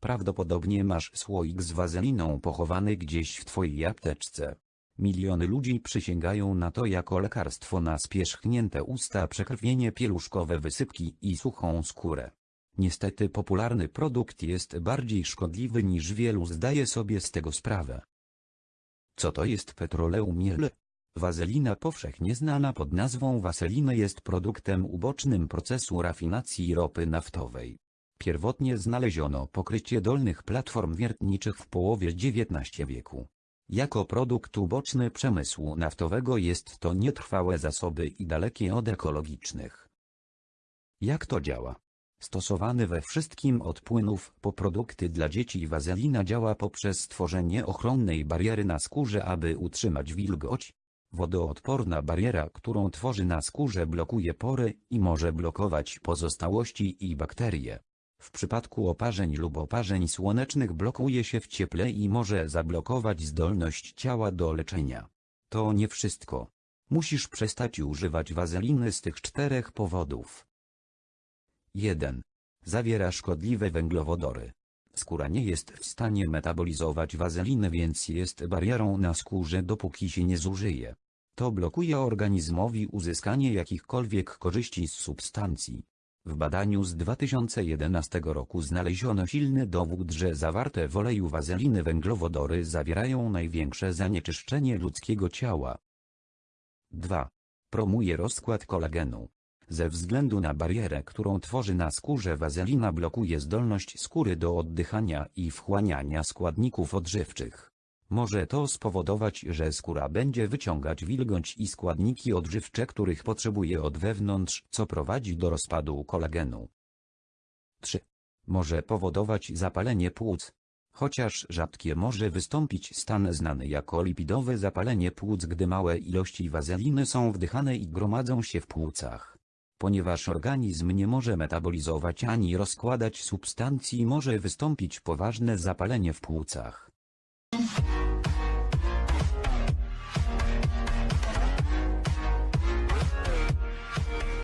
Prawdopodobnie masz słoik z wazeliną pochowany gdzieś w twojej apteczce. Miliony ludzi przysięgają na to jako lekarstwo na spierzchnięte usta, przekrwienie pieluszkowe, wysypki i suchą skórę. Niestety popularny produkt jest bardziej szkodliwy niż wielu zdaje sobie z tego sprawę. Co to jest petroleum miel? Wazelina powszechnie znana pod nazwą waseliny jest produktem ubocznym procesu rafinacji ropy naftowej. Pierwotnie znaleziono pokrycie dolnych platform wiertniczych w połowie XIX wieku. Jako produkt uboczny przemysłu naftowego jest to nietrwałe zasoby i dalekie od ekologicznych. Jak to działa? Stosowany we wszystkim od płynów po produkty dla dzieci wazelina działa poprzez stworzenie ochronnej bariery na skórze aby utrzymać wilgoć. Wodoodporna bariera, którą tworzy na skórze blokuje pory i może blokować pozostałości i bakterie. W przypadku oparzeń lub oparzeń słonecznych blokuje się w cieple i może zablokować zdolność ciała do leczenia. To nie wszystko. Musisz przestać używać wazeliny z tych czterech powodów. 1. Zawiera szkodliwe węglowodory. Skóra nie jest w stanie metabolizować wazeliny więc jest barierą na skórze dopóki się nie zużyje. To blokuje organizmowi uzyskanie jakichkolwiek korzyści z substancji. W badaniu z 2011 roku znaleziono silny dowód, że zawarte w oleju wazeliny węglowodory zawierają największe zanieczyszczenie ludzkiego ciała. 2. Promuje rozkład kolagenu. Ze względu na barierę, którą tworzy na skórze wazelina blokuje zdolność skóry do oddychania i wchłaniania składników odżywczych. Może to spowodować, że skóra będzie wyciągać wilgoć i składniki odżywcze, których potrzebuje od wewnątrz, co prowadzi do rozpadu kolagenu. 3. Może powodować zapalenie płuc. Chociaż rzadkie może wystąpić stan znany jako lipidowe zapalenie płuc, gdy małe ilości wazeliny są wdychane i gromadzą się w płucach. Ponieważ organizm nie może metabolizować ani rozkładać substancji może wystąpić poważne zapalenie w płucach.